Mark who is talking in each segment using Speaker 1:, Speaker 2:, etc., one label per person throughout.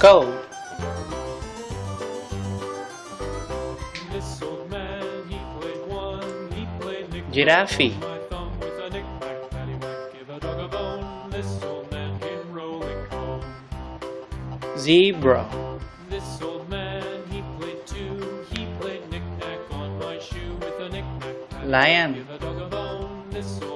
Speaker 1: Go!
Speaker 2: This old man, he played one, he played Nick
Speaker 1: Giraffe.
Speaker 2: My thumb with a give a dog a bone. This old man came rolling home.
Speaker 1: Zebra.
Speaker 2: This old man, he played two, he played on my shoe with a.
Speaker 1: Lion.
Speaker 2: Give a dog a bone. This old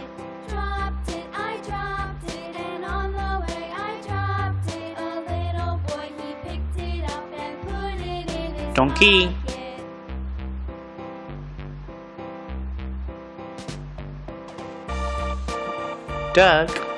Speaker 1: Donkey. Duck.